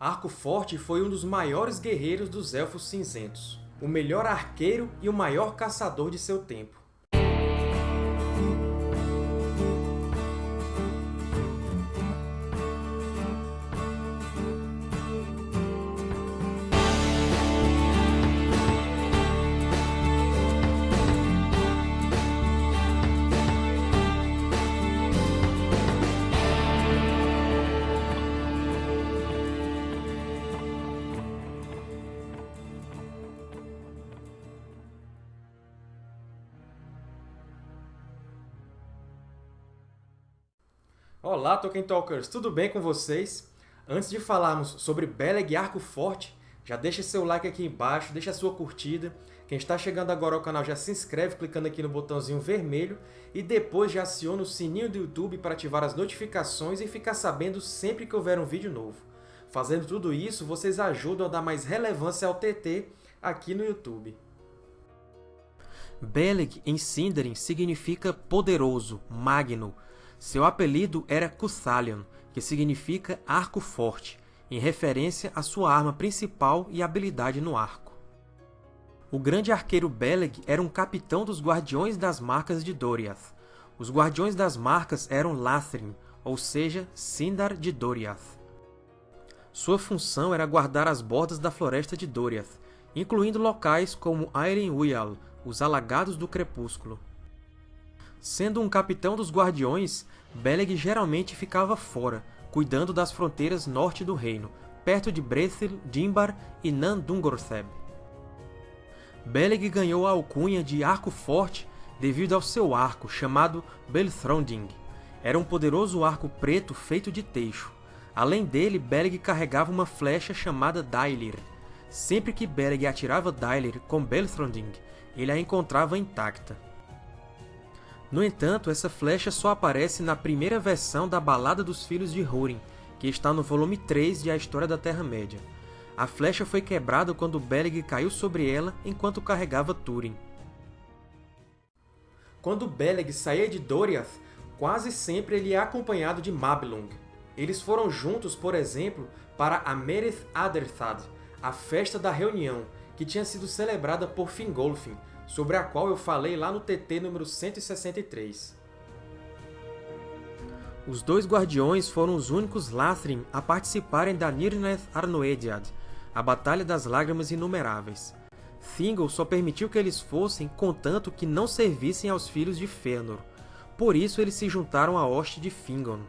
Arco Forte foi um dos maiores guerreiros dos Elfos Cinzentos, o melhor arqueiro e o maior caçador de seu tempo. Olá, Tolkien Talkers! Tudo bem com vocês? Antes de falarmos sobre Beleg e Arco Forte, já deixa seu like aqui embaixo, deixa sua curtida. Quem está chegando agora ao canal já se inscreve clicando aqui no botãozinho vermelho e depois já aciona o sininho do YouTube para ativar as notificações e ficar sabendo sempre que houver um vídeo novo. Fazendo tudo isso, vocês ajudam a dar mais relevância ao TT aqui no YouTube. Beleg, em Sindarin, significa poderoso, magno, seu apelido era Cuthalion, que significa Arco Forte, em referência à sua arma principal e habilidade no arco. O grande arqueiro Beleg era um capitão dos Guardiões das Marcas de Doriath. Os Guardiões das Marcas eram Lathrim, ou seja, Sindar de Doriath. Sua função era guardar as bordas da Floresta de Doriath, incluindo locais como Airen Uyal, os Alagados do Crepúsculo. Sendo um capitão dos Guardiões, Beleg geralmente ficava fora, cuidando das fronteiras norte do reino, perto de Brethil, Dimbar e Nan-Dungortheb. Beleg ganhou a alcunha de Arco Forte devido ao seu arco, chamado Belthronding. Era um poderoso arco preto feito de teixo. Além dele, Beleg carregava uma flecha chamada Dailir. Sempre que Beleg atirava Dailir com Belthronding, ele a encontrava intacta. No entanto, essa flecha só aparece na primeira versão da Balada dos Filhos de Húrin, que está no volume 3 de A História da Terra-média. A flecha foi quebrada quando Beleg caiu sobre ela enquanto carregava Túrin. Quando Beleg saía de Doriath, quase sempre ele é acompanhado de Mablung. Eles foram juntos, por exemplo, para a Merith Aderthad, a Festa da Reunião, que tinha sido celebrada por Fingolfin, sobre a qual eu falei lá no TT número 163. Os dois Guardiões foram os únicos Lathrim a participarem da Nirnaeth Arnoediad, a Batalha das Lágrimas Inumeráveis. Thingol só permitiu que eles fossem, contanto que não servissem aos filhos de Fëanor. Por isso eles se juntaram à hoste de Fingon.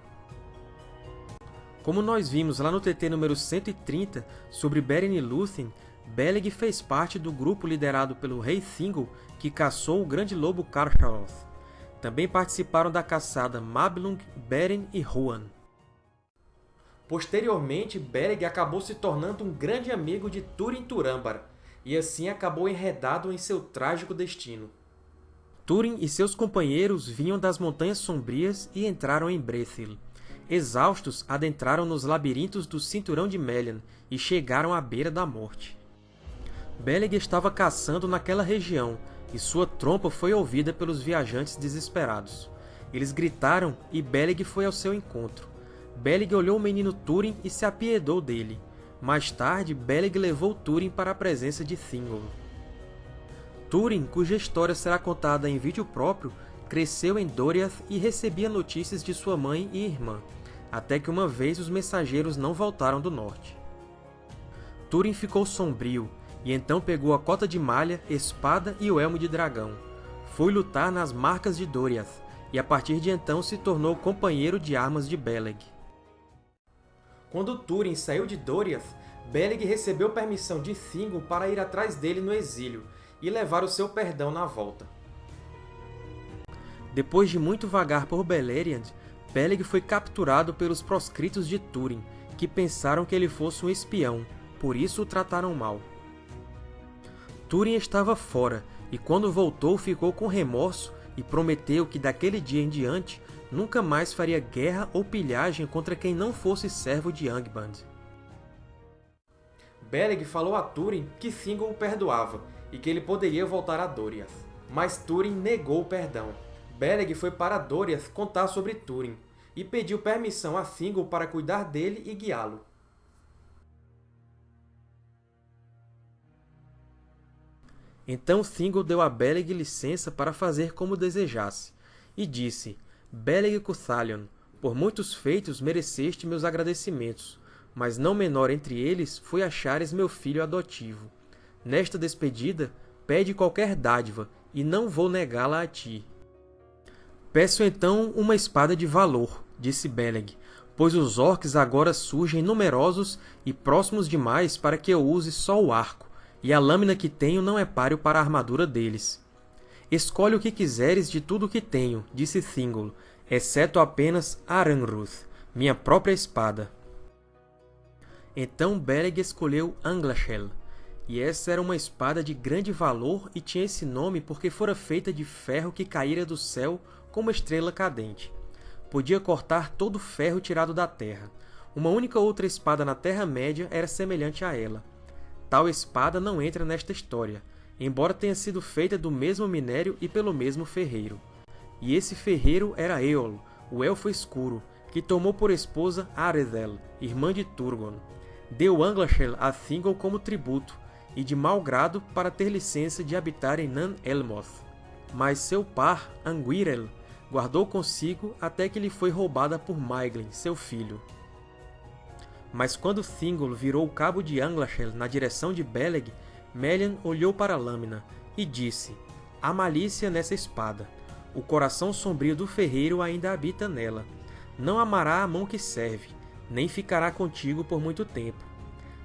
Como nós vimos lá no TT número 130 sobre Beren e Lúthien, Beleg fez parte do grupo liderado pelo rei Thingol que caçou o grande lobo Carcharoth. Também participaram da caçada Mablung, Beren e Huan. Posteriormente, Beleg acabou se tornando um grande amigo de Túrin Turambar, e assim acabou enredado em seu trágico destino. Túrin e seus companheiros vinham das Montanhas Sombrias e entraram em Brethil. Exaustos, adentraram nos labirintos do Cinturão de Melian e chegaram à beira da morte. Beleg estava caçando naquela região, e sua trompa foi ouvida pelos viajantes desesperados. Eles gritaram e Beleg foi ao seu encontro. Beleg olhou o menino Túrin e se apiedou dele. Mais tarde, Beleg levou Túrin para a presença de Thingol. Túrin, cuja história será contada em vídeo próprio, cresceu em Doriath e recebia notícias de sua mãe e irmã, até que uma vez os mensageiros não voltaram do norte. Túrin ficou sombrio, e então pegou a cota de malha, espada e o elmo de dragão. Foi lutar nas marcas de Doriath, e a partir de então se tornou companheiro de armas de Beleg. Quando Túrin saiu de Doriath, Beleg recebeu permissão de Thingol para ir atrás dele no exílio e levar o seu perdão na volta. Depois de muito vagar por Beleriand, Beleg foi capturado pelos proscritos de Túrin, que pensaram que ele fosse um espião, por isso o trataram mal. Túrin estava fora, e quando voltou ficou com remorso e prometeu que daquele dia em diante nunca mais faria guerra ou pilhagem contra quem não fosse servo de Angband. Beleg falou a Túrin que Thingol o perdoava e que ele poderia voltar a Doriath. Mas Túrin negou o perdão. Beleg foi para Doriath contar sobre Túrin e pediu permissão a Thingol para cuidar dele e guiá-lo. Então Thingol deu a Beleg licença para fazer como desejasse, e disse, Beleg Cuthalion, por muitos feitos mereceste meus agradecimentos, mas não menor entre eles foi achares meu filho adotivo. Nesta despedida, pede qualquer dádiva, e não vou negá-la a ti. Peço então uma espada de valor, disse Beleg, pois os orcs agora surgem numerosos e próximos demais para que eu use só o arco, e a lâmina que tenho não é páreo para a armadura deles. Escolhe o que quiseres de tudo o que tenho, disse Thingol, exceto apenas Aranruth, minha própria espada. Então Beleg escolheu Anglachel, e essa era uma espada de grande valor e tinha esse nome porque fora feita de ferro que caíra do céu como estrela cadente podia cortar todo o ferro tirado da terra. Uma única outra espada na Terra-média era semelhante a ela. Tal espada não entra nesta história, embora tenha sido feita do mesmo minério e pelo mesmo ferreiro. E esse ferreiro era Eol, o Elfo Escuro, que tomou por esposa Arethel, irmã de Turgon. Deu Anglachel a Thingol como tributo, e de mau grado para ter licença de habitar em Nan Elmoth. Mas seu par, Anguirel, guardou consigo até que lhe foi roubada por Maeglin, seu filho. Mas quando Thingol virou o cabo de Anglachel na direção de Beleg, Melian olhou para a lâmina e disse, Há malícia nessa espada. O coração sombrio do ferreiro ainda habita nela. Não amará a mão que serve, nem ficará contigo por muito tempo.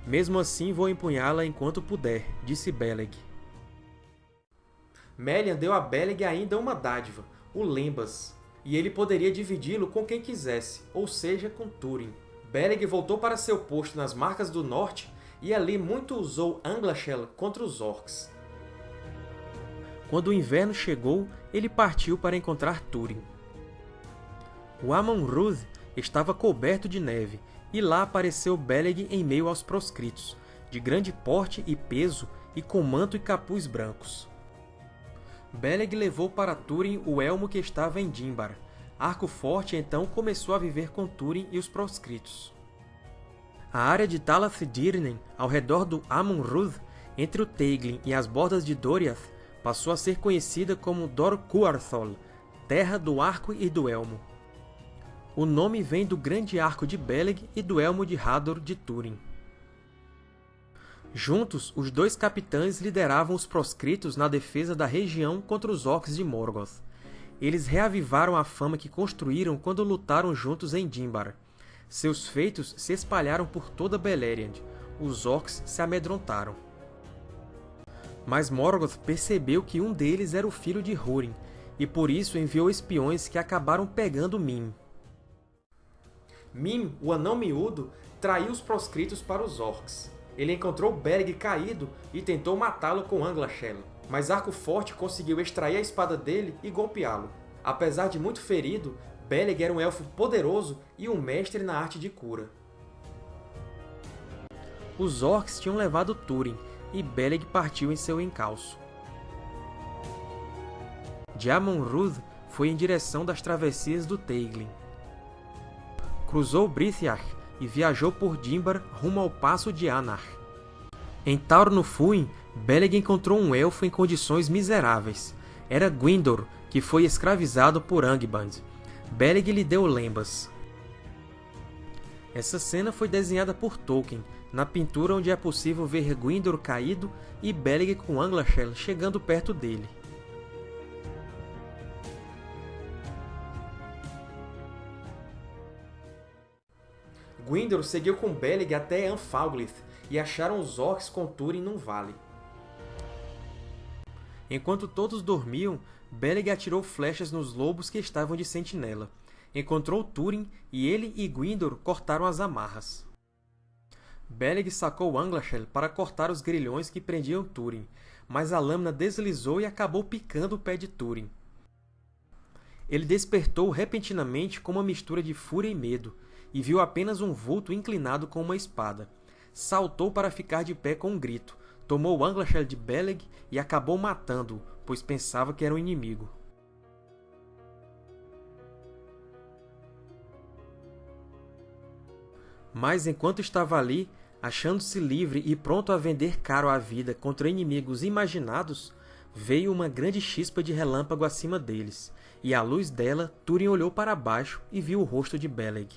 Mesmo assim vou empunhá-la enquanto puder, disse Beleg. Melian deu a Beleg ainda uma dádiva, o Lembas, e ele poderia dividi-lo com quem quisesse, ou seja, com Túrin. Beleg voltou para seu posto nas Marcas do Norte e ali muito usou Anglachel contra os Orcs. Quando o inverno chegou, ele partiu para encontrar Túrin. O Amon-Rûdh estava coberto de neve, e lá apareceu Beleg em meio aos proscritos, de grande porte e peso e com manto e capuz brancos. Beleg levou para Túrin o elmo que estava em Dimbar. Arco Forte então começou a viver com Túrin e os proscritos. A área de Talath-Dirnen, ao redor do Amon-Rûdh, entre o Teiglin e as bordas de Doriath, passou a ser conhecida como Dor-Cuarthol, Terra do Arco e do Elmo. O nome vem do grande arco de Beleg e do elmo de Hador de Túrin. Juntos, os dois capitães lideravam os proscritos na defesa da região contra os orcs de Morgoth. Eles reavivaram a fama que construíram quando lutaram juntos em Dimbar. Seus feitos se espalharam por toda Beleriand. Os orcs se amedrontaram. Mas Morgoth percebeu que um deles era o filho de Húrin, e por isso enviou espiões que acabaram pegando Mim. Mim, o anão miúdo, traiu os proscritos para os orcs. Ele encontrou Berg caído e tentou matá-lo com Anglachel, mas Arco Forte conseguiu extrair a espada dele e golpeá-lo. Apesar de muito ferido, Beleg era um elfo poderoso e um mestre na arte de cura. Os orcs tinham levado Túrin, e Beleg partiu em seu encalço. De Amon-Rûdh foi em direção das travessias do Teiglin. Cruzou Brithiach e viajou por Dimbar rumo ao Passo de Anar. Em Taur no Fuin, Beleg encontrou um elfo em condições miseráveis. Era Gwyndor, que foi escravizado por Angband. Beleg lhe deu lembas. Essa cena foi desenhada por Tolkien, na pintura onde é possível ver Gwyndor caído e Beleg com Anglachel chegando perto dele. Gwyndor seguiu com Beleg até Anfalglith e acharam os orcs com Túrin num vale. Enquanto todos dormiam, Beleg atirou flechas nos lobos que estavam de sentinela. Encontrou Túrin e ele e Gwyndor cortaram as amarras. Beleg sacou Anglachel para cortar os grilhões que prendiam Túrin, mas a lâmina deslizou e acabou picando o pé de Túrin. Ele despertou repentinamente com uma mistura de fúria e medo, e viu apenas um vulto inclinado com uma espada. Saltou para ficar de pé com um grito, tomou Anglachel de Beleg e acabou matando-o, pois pensava que era um inimigo. Mas enquanto estava ali, Achando-se livre e pronto a vender caro a vida contra inimigos imaginados, veio uma grande chispa de relâmpago acima deles, e à luz dela Túrin olhou para baixo e viu o rosto de Beleg.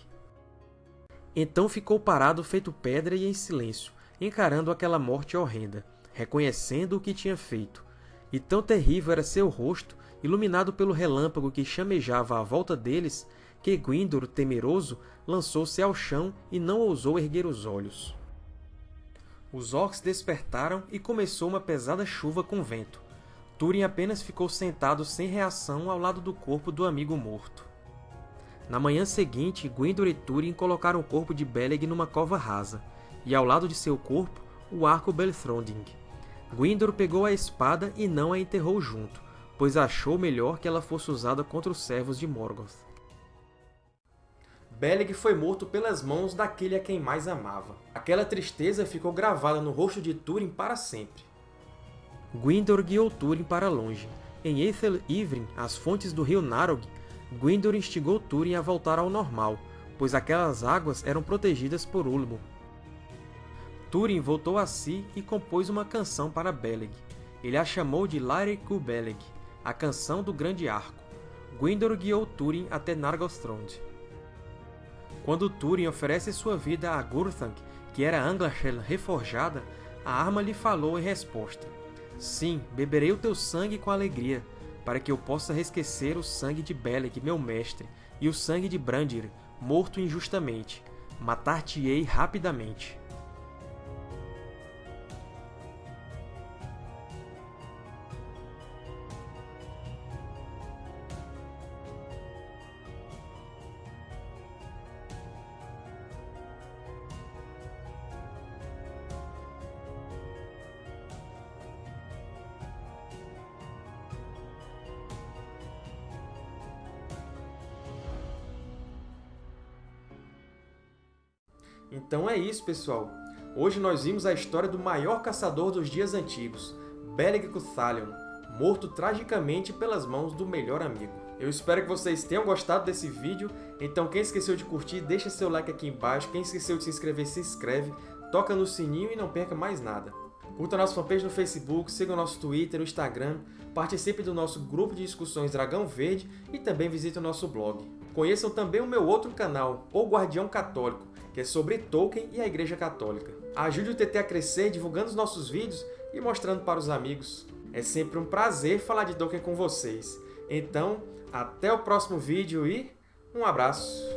Então ficou parado feito pedra e em silêncio, encarando aquela morte horrenda, reconhecendo o que tinha feito. E tão terrível era seu rosto, iluminado pelo relâmpago que chamejava à volta deles, que Gwyndor, temeroso, lançou-se ao chão e não ousou erguer os olhos. Os orcs despertaram e começou uma pesada chuva com vento. Túrin apenas ficou sentado sem reação ao lado do corpo do amigo morto. Na manhã seguinte, Gwyndor e Túrin colocaram o corpo de Beleg numa cova rasa, e ao lado de seu corpo, o arco Belthronding. Gwyndor pegou a espada e não a enterrou junto, pois achou melhor que ela fosse usada contra os servos de Morgoth. Beleg foi morto pelas mãos daquele a quem mais amava. Aquela tristeza ficou gravada no rosto de Túrin para sempre. Gwyndor guiou Túrin para longe. Em Ethel Ivrin, as fontes do rio Narog, Gwyndor instigou Túrin a voltar ao normal, pois aquelas águas eram protegidas por Ulmo. Túrin voltou a si e compôs uma canção para Beleg. Ele a chamou de Laire Ku Beleg, a canção do Grande Arco. Gwyndor guiou Túrin até Nargothrond. Quando Túrin oferece sua vida a Gurthang, que era Anglachel reforjada, a arma lhe falou em resposta. Sim, beberei o teu sangue com alegria, para que eu possa resquecer o sangue de Beleg, meu mestre, e o sangue de Brandir, morto injustamente. Matar-te-ei rapidamente. Então é isso, pessoal! Hoje nós vimos a história do maior caçador dos dias antigos, Beleg Cuthalion, morto tragicamente pelas mãos do melhor amigo. Eu espero que vocês tenham gostado desse vídeo, então quem esqueceu de curtir, deixa seu like aqui embaixo, quem esqueceu de se inscrever, se inscreve, toca no sininho e não perca mais nada. Curta nossa fanpage no Facebook, siga o nosso Twitter, o Instagram, participe do nosso grupo de discussões Dragão Verde e também visite o nosso blog. Conheçam também o meu outro canal, O Guardião Católico, que é sobre Tolkien e a Igreja Católica. Ajude o TT a crescer divulgando os nossos vídeos e mostrando para os amigos. É sempre um prazer falar de Tolkien com vocês. Então, até o próximo vídeo e um abraço!